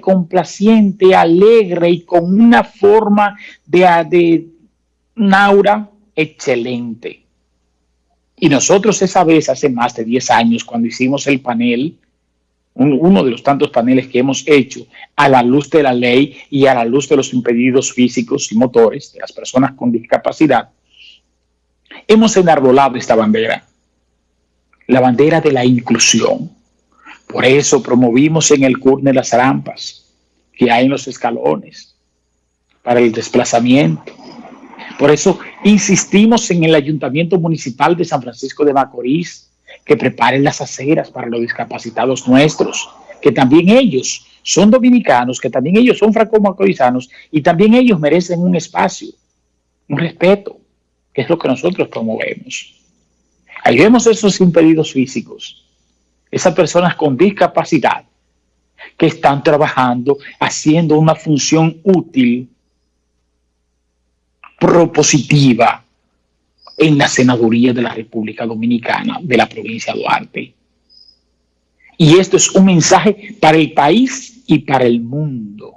complaciente, alegre y con una forma de, de Naura excelente. Y nosotros esa vez, hace más de 10 años, cuando hicimos el panel, uno de los tantos paneles que hemos hecho a la luz de la ley y a la luz de los impedidos físicos y motores de las personas con discapacidad, hemos enarbolado esta bandera, la bandera de la inclusión. Por eso promovimos en el CURNE las rampas que hay en los escalones para el desplazamiento. Por eso insistimos en el Ayuntamiento Municipal de San Francisco de Macorís que preparen las aceras para los discapacitados nuestros, que también ellos son dominicanos, que también ellos son franco-macorizanos y también ellos merecen un espacio, un respeto, que es lo que nosotros promovemos. Ahí vemos esos impedidos físicos, esas personas con discapacidad que están trabajando, haciendo una función útil, propositiva, en la senaduría de la República Dominicana de la provincia de Duarte. Y esto es un mensaje para el país y para el mundo.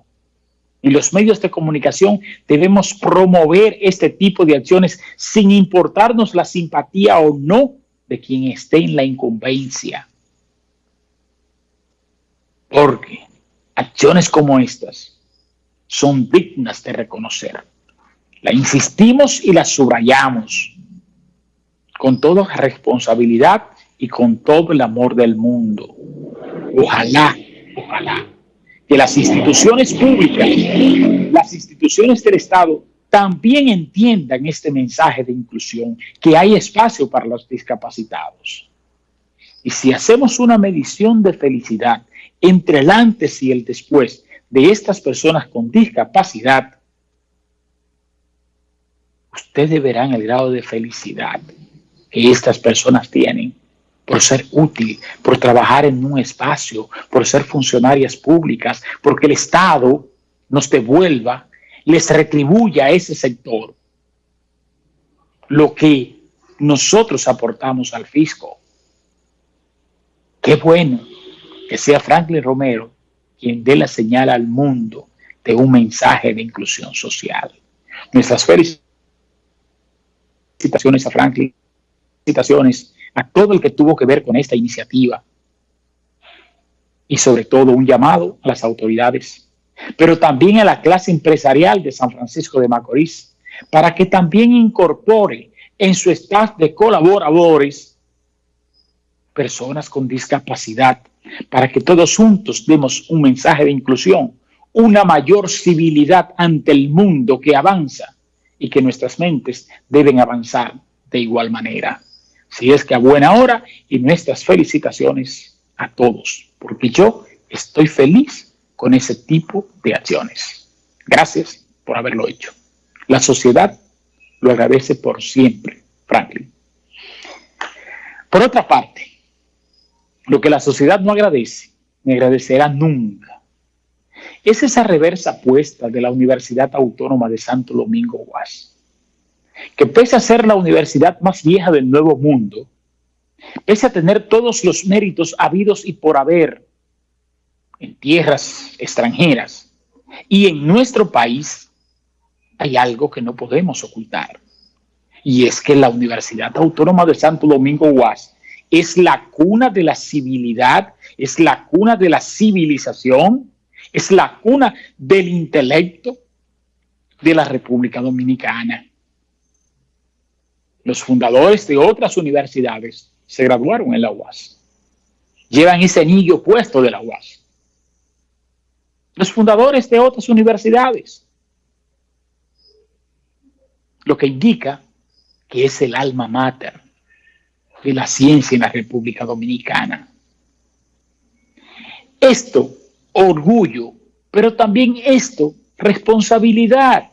Y los medios de comunicación debemos promover este tipo de acciones sin importarnos la simpatía o no de quien esté en la incumbencia. Porque acciones como estas son dignas de reconocer. La insistimos y las subrayamos con toda responsabilidad y con todo el amor del mundo. Ojalá, ojalá, que las instituciones públicas, las instituciones del Estado, también entiendan este mensaje de inclusión, que hay espacio para los discapacitados. Y si hacemos una medición de felicidad entre el antes y el después de estas personas con discapacidad, ustedes verán el grado de felicidad que estas personas tienen por ser útil, por trabajar en un espacio, por ser funcionarias públicas, porque el Estado nos devuelva, les retribuya a ese sector lo que nosotros aportamos al fisco. Qué bueno que sea Franklin Romero quien dé la señal al mundo de un mensaje de inclusión social. Nuestras felicitaciones a Franklin felicitaciones a todo el que tuvo que ver con esta iniciativa y sobre todo un llamado a las autoridades, pero también a la clase empresarial de San Francisco de Macorís, para que también incorpore en su staff de colaboradores personas con discapacidad, para que todos juntos demos un mensaje de inclusión, una mayor civilidad ante el mundo que avanza y que nuestras mentes deben avanzar de igual manera si es que a buena hora y nuestras felicitaciones a todos, porque yo estoy feliz con ese tipo de acciones. Gracias por haberlo hecho. La sociedad lo agradece por siempre, Franklin. Por otra parte, lo que la sociedad no agradece, ni agradecerá nunca, es esa reversa puesta de la Universidad Autónoma de Santo Domingo Guas que pese a ser la universidad más vieja del Nuevo Mundo, pese a tener todos los méritos habidos y por haber en tierras extranjeras y en nuestro país, hay algo que no podemos ocultar. Y es que la Universidad Autónoma de Santo Domingo UAS es la cuna de la civilidad, es la cuna de la civilización, es la cuna del intelecto de la República Dominicana. Los fundadores de otras universidades se graduaron en la UAS. Llevan ese anillo puesto de la UAS. Los fundadores de otras universidades. Lo que indica que es el alma mater de la ciencia en la República Dominicana. Esto, orgullo, pero también esto, responsabilidad.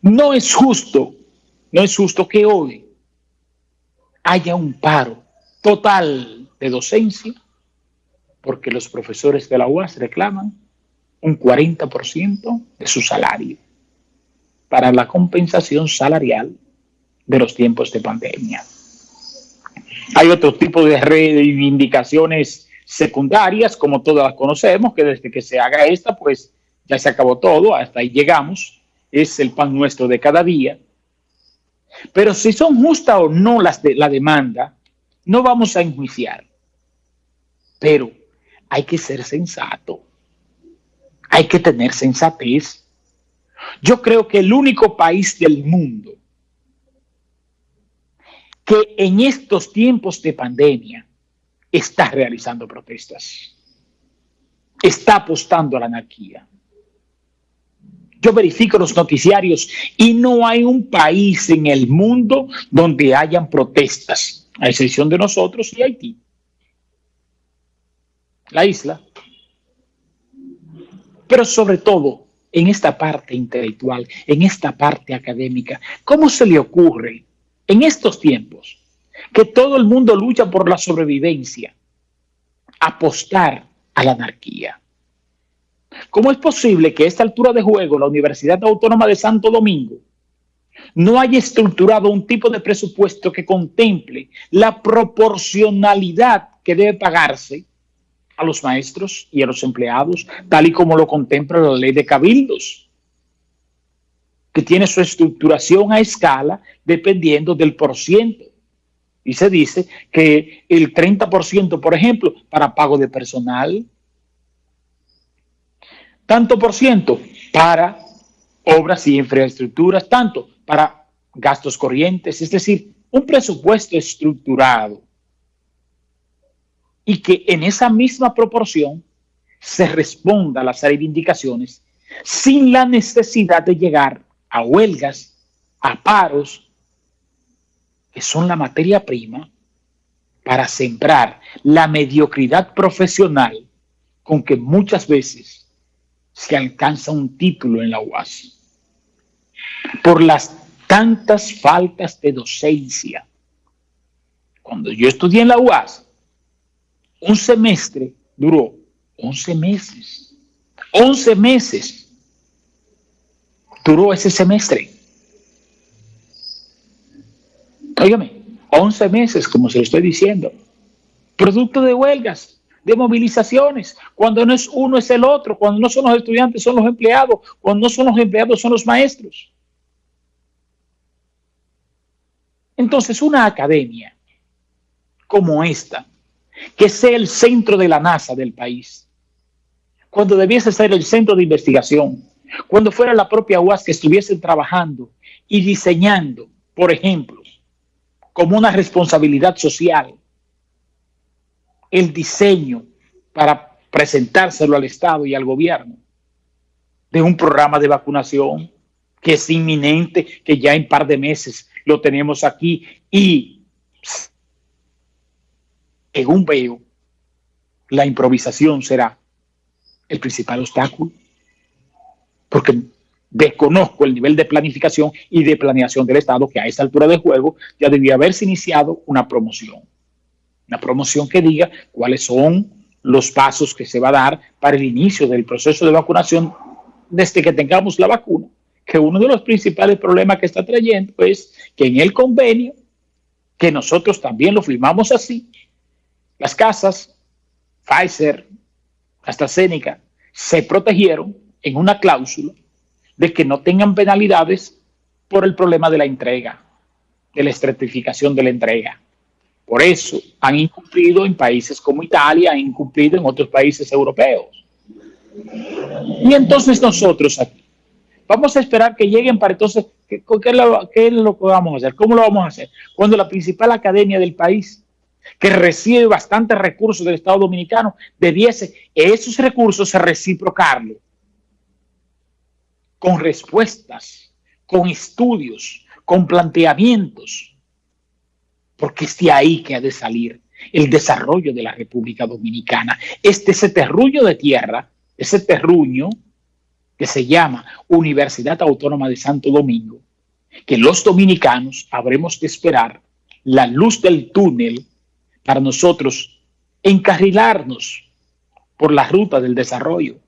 No es justo no es justo que hoy haya un paro total de docencia porque los profesores de la UAS reclaman un 40% de su salario para la compensación salarial de los tiempos de pandemia. Hay otro tipo de reivindicaciones secundarias, como todas las conocemos, que desde que se haga esta, pues ya se acabó todo, hasta ahí llegamos, es el pan nuestro de cada día. Pero si son justas o no las de la demanda, no vamos a enjuiciar. Pero hay que ser sensato. Hay que tener sensatez. Yo creo que el único país del mundo que en estos tiempos de pandemia está realizando protestas, está apostando a la anarquía. Yo verifico los noticiarios y no hay un país en el mundo donde hayan protestas, a excepción de nosotros y Haití. La isla. Pero sobre todo, en esta parte intelectual, en esta parte académica, ¿cómo se le ocurre en estos tiempos que todo el mundo lucha por la sobrevivencia, apostar a la anarquía? ¿Cómo es posible que a esta altura de juego la Universidad Autónoma de Santo Domingo no haya estructurado un tipo de presupuesto que contemple la proporcionalidad que debe pagarse a los maestros y a los empleados, tal y como lo contempla la ley de cabildos, que tiene su estructuración a escala dependiendo del porciento. Y se dice que el 30%, por ejemplo, para pago de personal, tanto por ciento para obras y infraestructuras, tanto para gastos corrientes, es decir, un presupuesto estructurado y que en esa misma proporción se responda a las reivindicaciones sin la necesidad de llegar a huelgas, a paros, que son la materia prima para sembrar la mediocridad profesional con que muchas veces se alcanza un título en la UAS. Por las tantas faltas de docencia. Cuando yo estudié en la UAS, un semestre duró 11 meses. 11 meses duró ese semestre. Óigame, 11 meses, como se lo estoy diciendo. Producto de huelgas, de movilizaciones. Cuando no es uno, es el otro. Cuando no son los estudiantes, son los empleados. Cuando no son los empleados, son los maestros. Entonces, una academia como esta, que sea el centro de la NASA del país, cuando debiese ser el centro de investigación, cuando fuera la propia UAS que estuviese trabajando y diseñando, por ejemplo, como una responsabilidad social, el diseño para presentárselo al Estado y al gobierno de un programa de vacunación que es inminente, que ya en par de meses lo tenemos aquí y según veo, la improvisación será el principal obstáculo, porque desconozco el nivel de planificación y de planeación del Estado que a esa altura de juego ya debía haberse iniciado una promoción. Una promoción que diga cuáles son los pasos que se va a dar para el inicio del proceso de vacunación desde que tengamos la vacuna. Que uno de los principales problemas que está trayendo es que en el convenio, que nosotros también lo firmamos así, las casas, Pfizer, AstraZeneca, se protegieron en una cláusula de que no tengan penalidades por el problema de la entrega, de la estratificación de la entrega. Por eso han incumplido en países como Italia, han incumplido en otros países europeos. Y entonces nosotros aquí vamos a esperar que lleguen para entonces, ¿qué, lo, es lo que vamos a hacer? ¿Cómo lo vamos a hacer? Cuando la principal academia del país, que recibe bastantes recursos del Estado Dominicano, debiese esos recursos reciprocarlo con respuestas, con estudios, con planteamientos, porque es de ahí que ha de salir el desarrollo de la República Dominicana. Este ese terruño de tierra, ese terruño que se llama Universidad Autónoma de Santo Domingo, que los dominicanos habremos de esperar la luz del túnel para nosotros encarrilarnos por la ruta del desarrollo.